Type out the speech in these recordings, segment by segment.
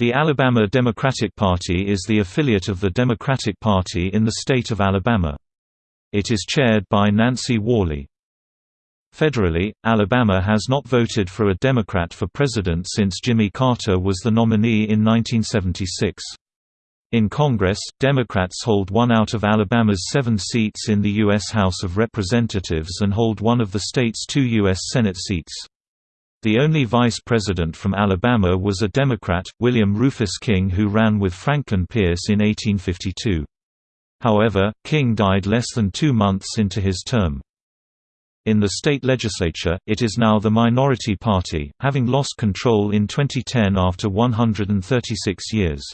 The Alabama Democratic Party is the affiliate of the Democratic Party in the state of Alabama. It is chaired by Nancy Worley. Federally, Alabama has not voted for a Democrat for president since Jimmy Carter was the nominee in 1976. In Congress, Democrats hold one out of Alabama's seven seats in the U.S. House of Representatives and hold one of the state's two U.S. Senate seats. The only vice president from Alabama was a Democrat, William Rufus King who ran with Franklin Pierce in 1852. However, King died less than two months into his term. In the state legislature, it is now the minority party, having lost control in 2010 after 136 years.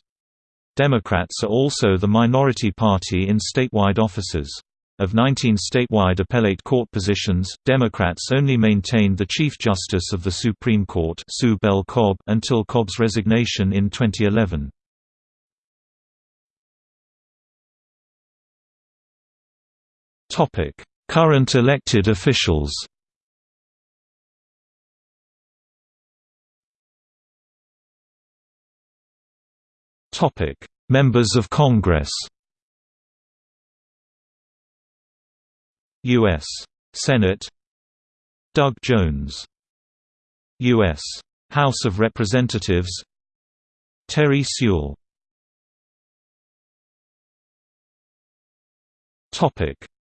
Democrats are also the minority party in statewide offices. Of 19 statewide appellate court positions, Democrats only maintained the Chief Justice of the Supreme Court Sue Bell Cobb until Cobb's resignation in 2011. Current elected officials Members of Congress U.S. Senate. Doug Jones. U.S. House of Representatives. Terry Sewell.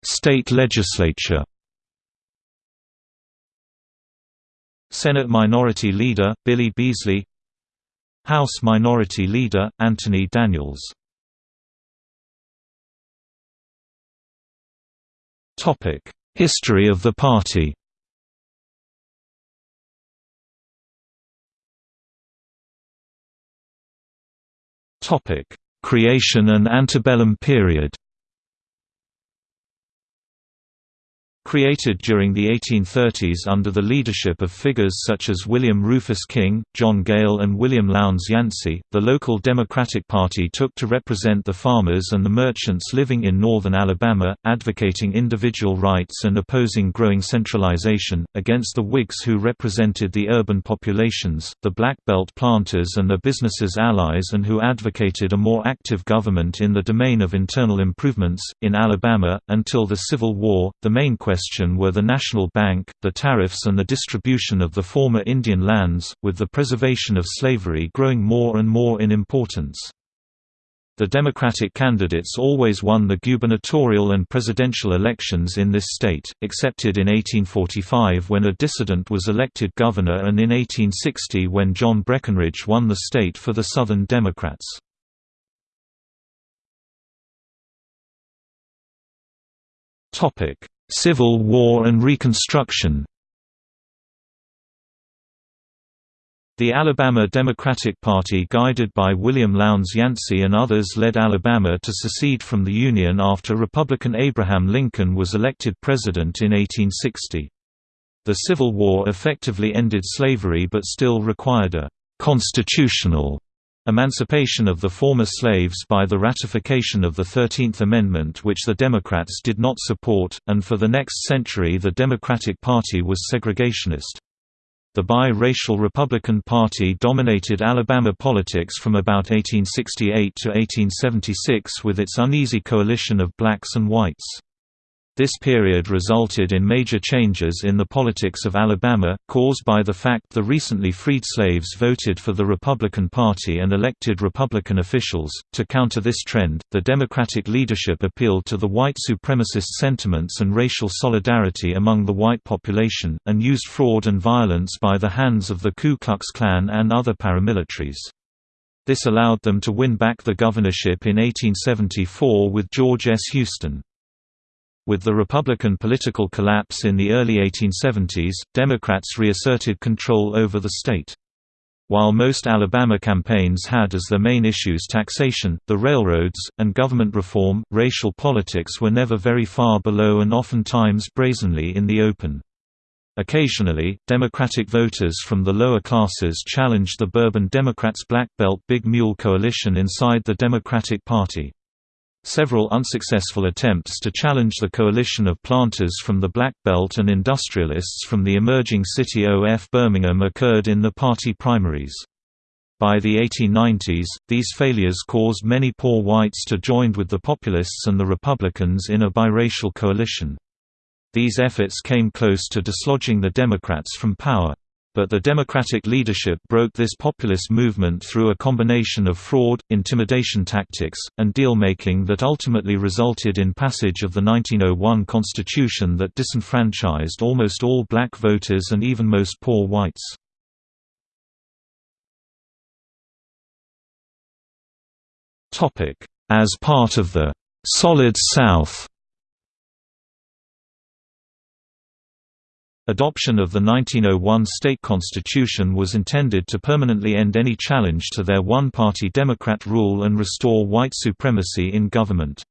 State legislature. Senate Minority Leader, Billy Beasley. House Minority Leader, Anthony Daniels History of the party. Creation and antebellum period Created during the 1830s under the leadership of figures such as William Rufus King, John Gayle and William Lowndes Yancey, the local Democratic Party took to represent the farmers and the merchants living in northern Alabama, advocating individual rights and opposing growing centralization, against the Whigs who represented the urban populations, the Black Belt planters and their businesses allies and who advocated a more active government in the domain of internal improvements. In Alabama, until the Civil War, the main question question were the National Bank, the tariffs and the distribution of the former Indian lands, with the preservation of slavery growing more and more in importance. The Democratic candidates always won the gubernatorial and presidential elections in this state, excepted in 1845 when a dissident was elected governor and in 1860 when John Breckinridge won the state for the Southern Democrats. Civil War and Reconstruction The Alabama Democratic Party guided by William Lowndes Yancey and others led Alabama to secede from the Union after Republican Abraham Lincoln was elected president in 1860. The Civil War effectively ended slavery but still required a «constitutional» Emancipation of the former slaves by the ratification of the Thirteenth Amendment which the Democrats did not support, and for the next century the Democratic Party was segregationist. The bi-racial Republican Party dominated Alabama politics from about 1868 to 1876 with its uneasy coalition of blacks and whites. This period resulted in major changes in the politics of Alabama, caused by the fact the recently freed slaves voted for the Republican Party and elected Republican officials. To counter this trend, the Democratic leadership appealed to the white supremacist sentiments and racial solidarity among the white population, and used fraud and violence by the hands of the Ku Klux Klan and other paramilitaries. This allowed them to win back the governorship in 1874 with George S. Houston. With the Republican political collapse in the early 1870s, Democrats reasserted control over the state. While most Alabama campaigns had as their main issues taxation, the railroads, and government reform, racial politics were never very far below and oftentimes brazenly in the open. Occasionally, Democratic voters from the lower classes challenged the Bourbon Democrats' Black Belt Big Mule coalition inside the Democratic Party. Several unsuccessful attempts to challenge the coalition of planters from the Black Belt and industrialists from the emerging city of Birmingham occurred in the party primaries. By the 1890s, these failures caused many poor whites to join with the Populists and the Republicans in a biracial coalition. These efforts came close to dislodging the Democrats from power. But the Democratic leadership broke this populist movement through a combination of fraud, intimidation tactics, and deal-making that ultimately resulted in passage of the 1901 Constitution that disenfranchised almost all black voters and even most poor whites. As part of the «Solid South» Adoption of the 1901 state constitution was intended to permanently end any challenge to their one-party Democrat rule and restore white supremacy in government.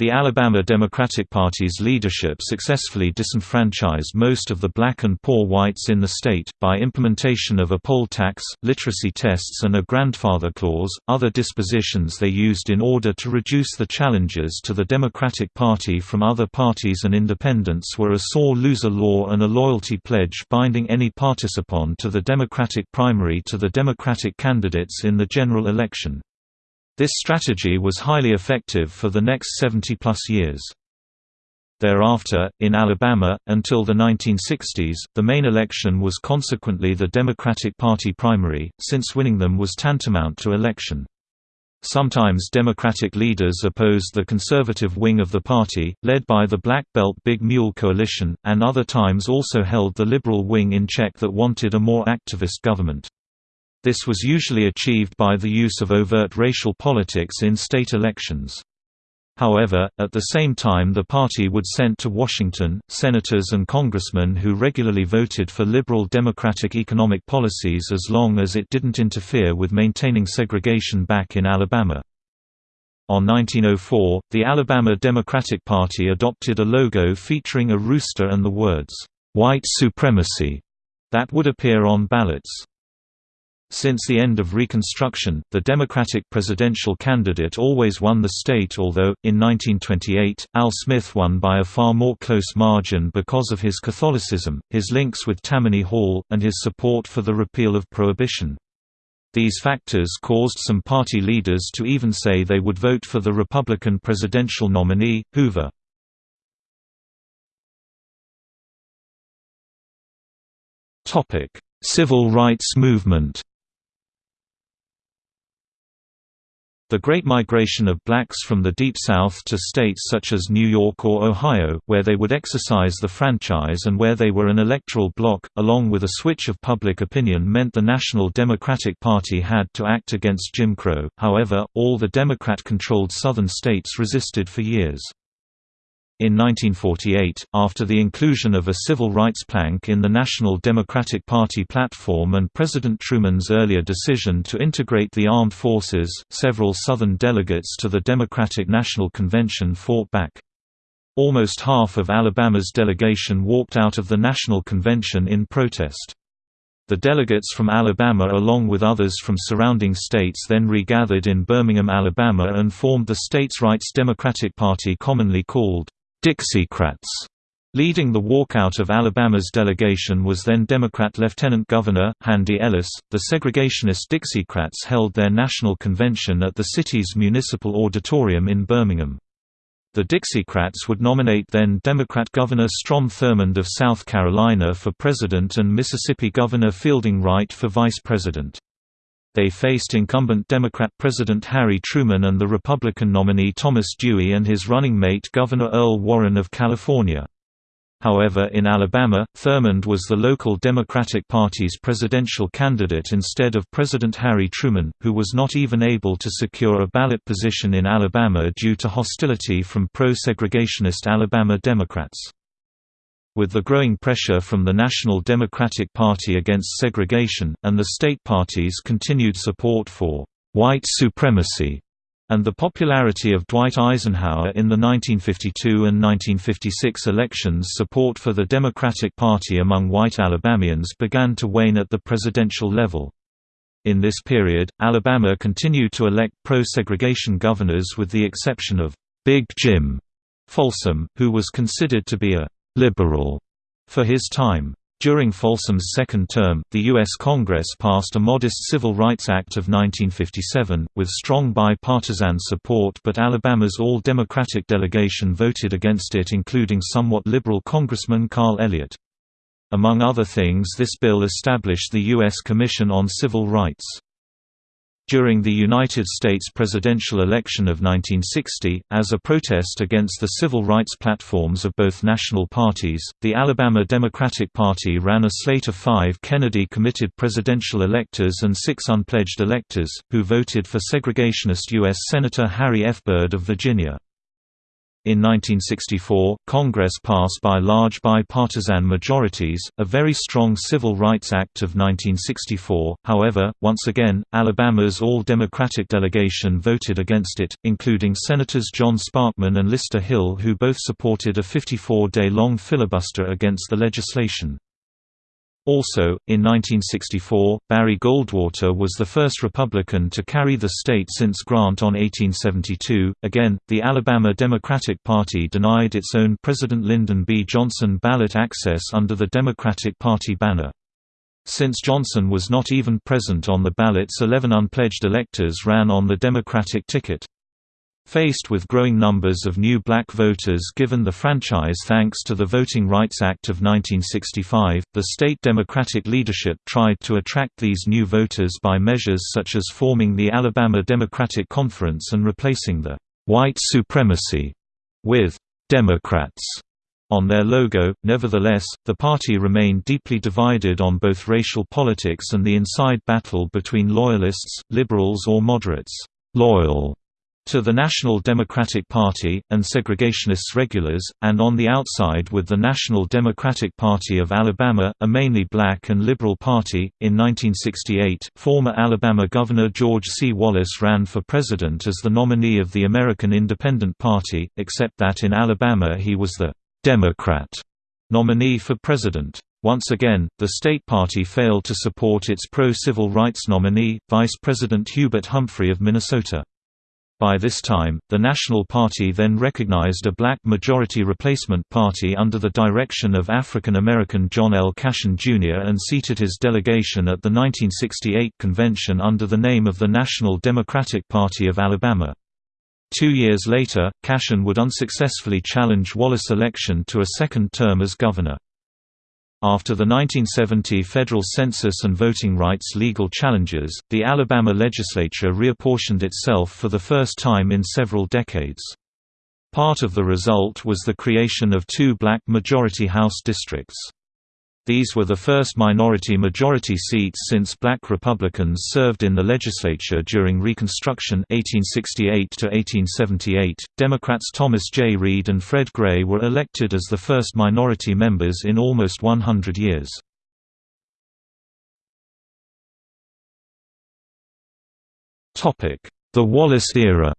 The Alabama Democratic Party's leadership successfully disenfranchised most of the black and poor whites in the state, by implementation of a poll tax, literacy tests, and a grandfather clause. Other dispositions they used in order to reduce the challenges to the Democratic Party from other parties and independents were a sore loser law and a loyalty pledge binding any participant to the Democratic primary to the Democratic candidates in the general election. This strategy was highly effective for the next 70-plus years. Thereafter, in Alabama, until the 1960s, the main election was consequently the Democratic Party primary, since winning them was tantamount to election. Sometimes Democratic leaders opposed the conservative wing of the party, led by the Black Belt Big Mule coalition, and other times also held the liberal wing in check that wanted a more activist government. This was usually achieved by the use of overt racial politics in state elections. However, at the same time the party would send to Washington, senators and congressmen who regularly voted for liberal democratic economic policies as long as it didn't interfere with maintaining segregation back in Alabama. On 1904, the Alabama Democratic Party adopted a logo featuring a rooster and the words, "'White Supremacy' that would appear on ballots. Since the end of Reconstruction, the Democratic presidential candidate always won the state although, in 1928, Al Smith won by a far more close margin because of his Catholicism, his links with Tammany Hall, and his support for the repeal of Prohibition. These factors caused some party leaders to even say they would vote for the Republican presidential nominee, Hoover. Civil rights movement The Great Migration of blacks from the Deep South to states such as New York or Ohio, where they would exercise the franchise and where they were an electoral bloc, along with a switch of public opinion meant the National Democratic Party had to act against Jim Crow, however, all the Democrat-controlled southern states resisted for years. In 1948, after the inclusion of a civil rights plank in the National Democratic Party platform and President Truman's earlier decision to integrate the armed forces, several Southern delegates to the Democratic National Convention fought back. Almost half of Alabama's delegation walked out of the National Convention in protest. The delegates from Alabama along with others from surrounding states then regathered in Birmingham, Alabama and formed the states' rights Democratic Party commonly called Dixiecrats. Leading the walkout of Alabama's delegation was then Democrat Lieutenant Governor, Handy Ellis. The segregationist Dixiecrats held their national convention at the city's municipal auditorium in Birmingham. The Dixiecrats would nominate then Democrat Governor Strom Thurmond of South Carolina for president and Mississippi Governor Fielding Wright for vice president. They faced incumbent Democrat President Harry Truman and the Republican nominee Thomas Dewey and his running mate Governor Earl Warren of California. However in Alabama, Thurmond was the local Democratic Party's presidential candidate instead of President Harry Truman, who was not even able to secure a ballot position in Alabama due to hostility from pro-segregationist Alabama Democrats. With the growing pressure from the National Democratic Party against segregation, and the state party's continued support for «white supremacy», and the popularity of Dwight Eisenhower in the 1952 and 1956 elections support for the Democratic Party among white Alabamians began to wane at the presidential level. In this period, Alabama continued to elect pro-segregation governors with the exception of «Big Jim» Folsom, who was considered to be a liberal for his time. During Folsom's second term, the U.S. Congress passed a modest Civil Rights Act of 1957, with strong bipartisan support but Alabama's all-Democratic delegation voted against it including somewhat liberal Congressman Carl Elliott. Among other things this bill established the U.S. Commission on Civil Rights. During the United States presidential election of 1960, as a protest against the civil rights platforms of both national parties, the Alabama Democratic Party ran a slate of five Kennedy-committed presidential electors and six unpledged electors, who voted for segregationist U.S. Senator Harry F. Byrd of Virginia. In 1964, Congress passed by large bipartisan majorities, a very strong Civil Rights Act of 1964, however, once again, Alabama's all-Democratic delegation voted against it, including Senators John Sparkman and Lister Hill who both supported a 54-day-long filibuster against the legislation. Also, in 1964, Barry Goldwater was the first Republican to carry the state since Grant on 1872. Again, the Alabama Democratic Party denied its own President Lyndon B. Johnson ballot access under the Democratic Party banner. Since Johnson was not even present on the ballots 11 unpledged electors ran on the Democratic ticket. Faced with growing numbers of new black voters given the franchise thanks to the Voting Rights Act of 1965, the state Democratic leadership tried to attract these new voters by measures such as forming the Alabama Democratic Conference and replacing the «white supremacy» with «Democrats» on their logo. Nevertheless, the party remained deeply divided on both racial politics and the inside battle between loyalists, liberals or moderates. Loyal to the National Democratic Party, and segregationists regulars, and on the outside with the National Democratic Party of Alabama, a mainly black and liberal party. In 1968, former Alabama Governor George C. Wallace ran for president as the nominee of the American Independent Party, except that in Alabama he was the Democrat nominee for president. Once again, the state party failed to support its pro-civil rights nominee, Vice President Hubert Humphrey of Minnesota. By this time, the National Party then recognized a black majority replacement party under the direction of African American John L. Cashin Jr. and seated his delegation at the 1968 convention under the name of the National Democratic Party of Alabama. Two years later, Cashin would unsuccessfully challenge Wallace's election to a second term as governor. After the 1970 federal census and voting rights legal challenges, the Alabama legislature reapportioned itself for the first time in several decades. Part of the result was the creation of two black majority House districts. These were the first minority-majority seats since black Republicans served in the legislature during Reconstruction (1868–1878). Democrats Thomas J. Reed and Fred Gray were elected as the first minority members in almost 100 years. The Wallace era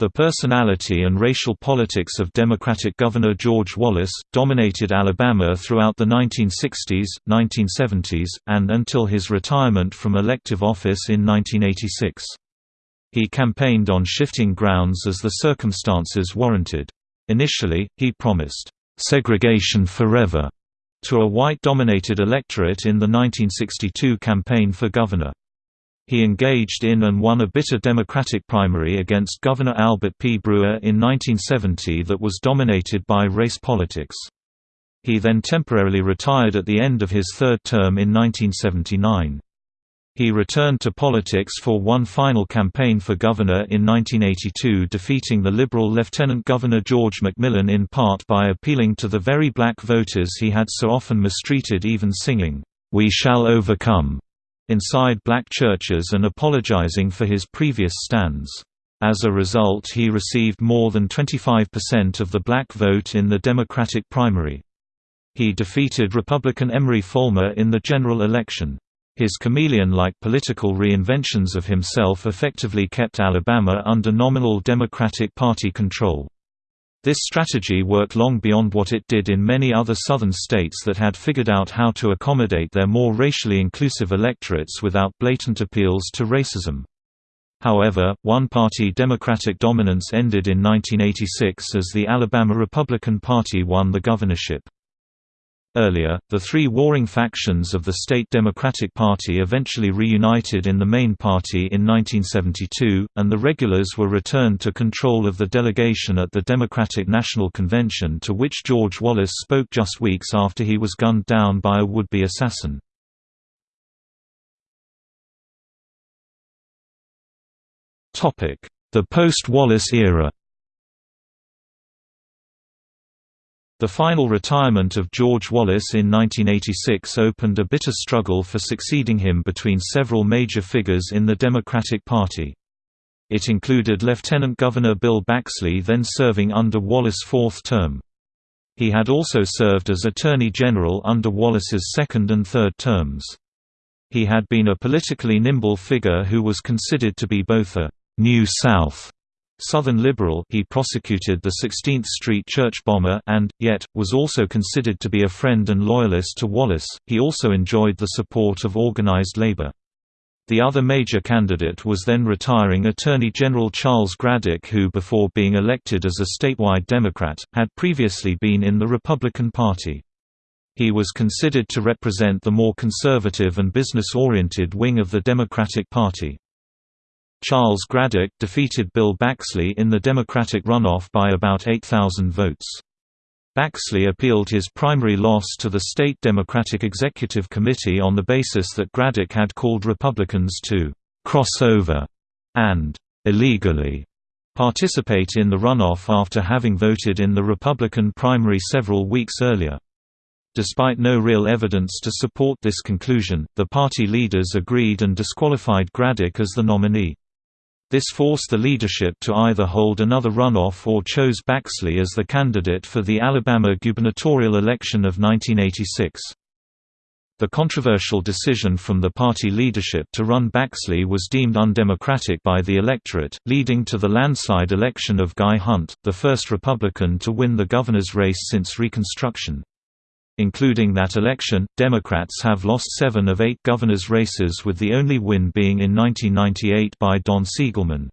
The personality and racial politics of Democratic Governor George Wallace, dominated Alabama throughout the 1960s, 1970s, and until his retirement from elective office in 1986. He campaigned on shifting grounds as the circumstances warranted. Initially, he promised, "...segregation forever," to a white-dominated electorate in the 1962 campaign for governor. He engaged in and won a bitter Democratic primary against Governor Albert P. Brewer in 1970 that was dominated by race politics. He then temporarily retired at the end of his third term in 1979. He returned to politics for one final campaign for governor in 1982 defeating the Liberal Lieutenant Governor George McMillan in part by appealing to the very black voters he had so often mistreated even singing, "'We Shall Overcome' inside black churches and apologizing for his previous stands. As a result he received more than 25% of the black vote in the Democratic primary. He defeated Republican Emory Folmar in the general election. His chameleon-like political reinventions of himself effectively kept Alabama under nominal Democratic Party control. This strategy worked long beyond what it did in many other southern states that had figured out how to accommodate their more racially inclusive electorates without blatant appeals to racism. However, one-party Democratic dominance ended in 1986 as the Alabama Republican Party won the governorship. Earlier, the three warring factions of the state Democratic Party eventually reunited in the main party in 1972, and the regulars were returned to control of the delegation at the Democratic National Convention to which George Wallace spoke just weeks after he was gunned down by a would-be assassin. The post-Wallace era The final retirement of George Wallace in 1986 opened a bitter struggle for succeeding him between several major figures in the Democratic Party. It included Lieutenant Governor Bill Baxley then serving under Wallace's fourth term. He had also served as Attorney General under Wallace's second and third terms. He had been a politically nimble figure who was considered to be both a «New South» Southern liberal he prosecuted the 16th Street church bomber and, yet, was also considered to be a friend and loyalist to Wallace. He also enjoyed the support of organized labor. The other major candidate was then retiring Attorney General Charles Graddick who before being elected as a statewide Democrat, had previously been in the Republican Party. He was considered to represent the more conservative and business-oriented wing of the Democratic Party. Charles Graddick defeated Bill Baxley in the Democratic runoff by about 8,000 votes. Baxley appealed his primary loss to the state Democratic Executive Committee on the basis that Graddick had called Republicans to «cross over» and «illegally» participate in the runoff after having voted in the Republican primary several weeks earlier. Despite no real evidence to support this conclusion, the party leaders agreed and disqualified Graddick as the nominee. This forced the leadership to either hold another runoff or chose Baxley as the candidate for the Alabama gubernatorial election of 1986. The controversial decision from the party leadership to run Baxley was deemed undemocratic by the electorate, leading to the landslide election of Guy Hunt, the first Republican to win the governor's race since Reconstruction. Including that election, Democrats have lost seven of eight governors' races with the only win being in 1998 by Don Siegelman.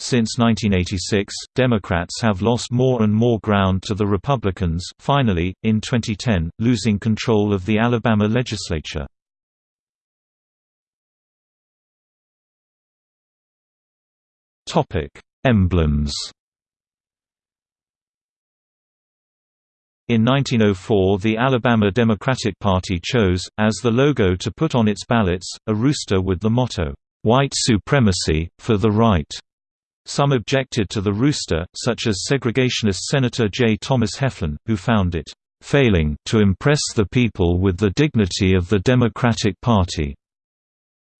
Since 1986, Democrats have lost more and more ground to the Republicans, finally, in 2010, losing control of the Alabama legislature. Emblems In 1904 the Alabama Democratic Party chose, as the logo to put on its ballots, a rooster with the motto, "'White Supremacy, for the Right'". Some objected to the rooster, such as segregationist Senator J. Thomas Heflin, who found it, "'failing to impress the people with the dignity of the Democratic Party'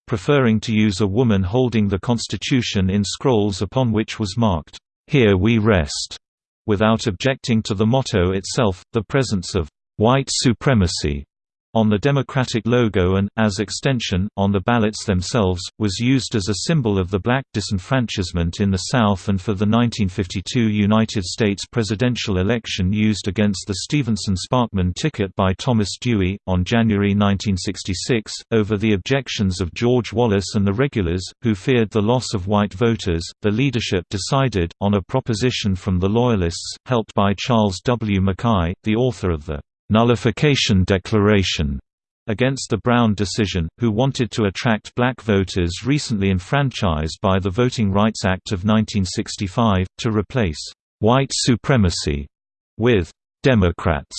preferring to use a woman holding the Constitution in scrolls upon which was marked, "'Here we rest' without objecting to the motto itself, the presence of white supremacy on the Democratic logo and, as extension, on the ballots themselves, was used as a symbol of the black disenfranchisement in the South and for the 1952 United States presidential election used against the Stevenson-Sparkman ticket by Thomas Dewey, on January 1966, over the objections of George Wallace and the regulars, who feared the loss of white voters, the leadership decided, on a proposition from the Loyalists, helped by Charles W. Mackay, the author of the nullification declaration against the Brown decision, who wanted to attract black voters recently enfranchised by the Voting Rights Act of 1965, to replace «white supremacy» with «Democrats».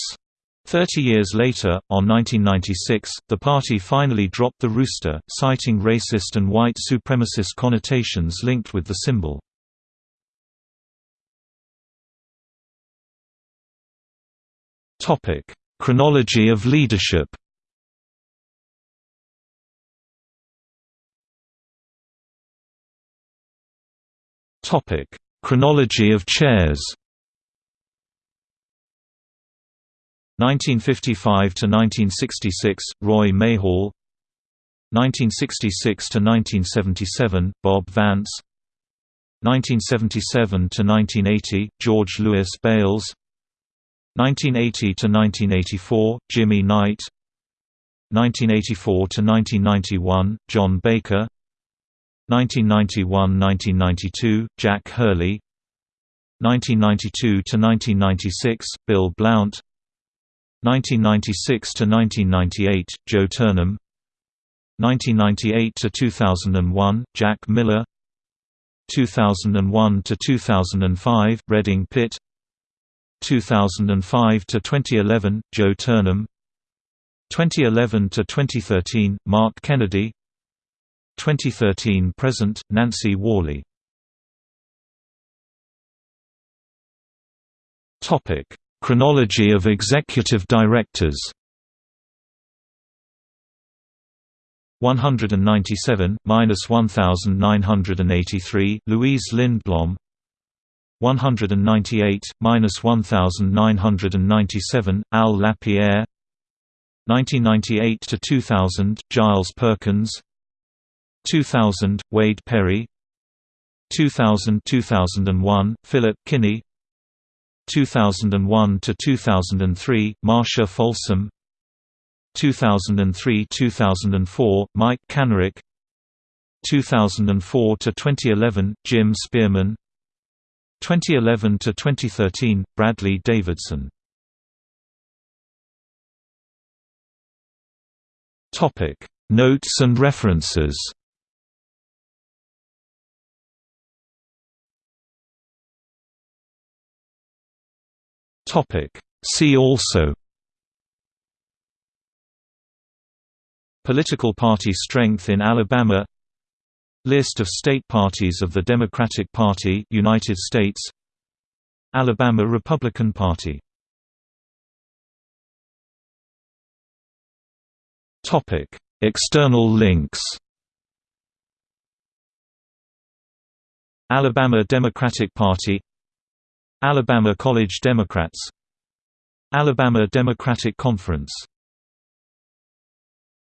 Thirty years later, on 1996, the party finally dropped the rooster, citing racist and white supremacist connotations linked with the symbol. Topic: Chronology of leadership. Topic: Chronology of chairs. 1955 to 1966 Roy Mayhall 1966 to 1977 Bob Vance 1977 to 1980 George Lewis Bales 1980 to 1984 Jimmy Knight. 1984 to 1991 John Baker. 1991–1992, Jack Hurley. 1992–1996, Bill Blount. 1996–1998, Joe Turnham. 1998–2001, Jack Miller. 2001–2005, Redding Pitt 2005–2011, Joe Turnham. 2011 to 2013 Mark Kennedy. 2013–present, Nancy Worley. Chronology of executive directors. 197 minus 1983 Louise Lindblom 198 minus 1997 Al Lapierre. 1998 to 2000 Giles Perkins. 2000 Wade Perry. 2000-2001 Philip Kinney. 2001 to 2003 Marcia Folsom. 2003-2004 Mike Kanarick. 2004 to 2011 Jim Spearman 2011 to 2013 Bradley Davidson. Topic Notes and references. Topic See also. Political party strength in Alabama List of state parties of the Democratic Party United States Alabama Republican Party Topic. External links Alabama Democratic Party Alabama College Democrats Alabama Democratic Conference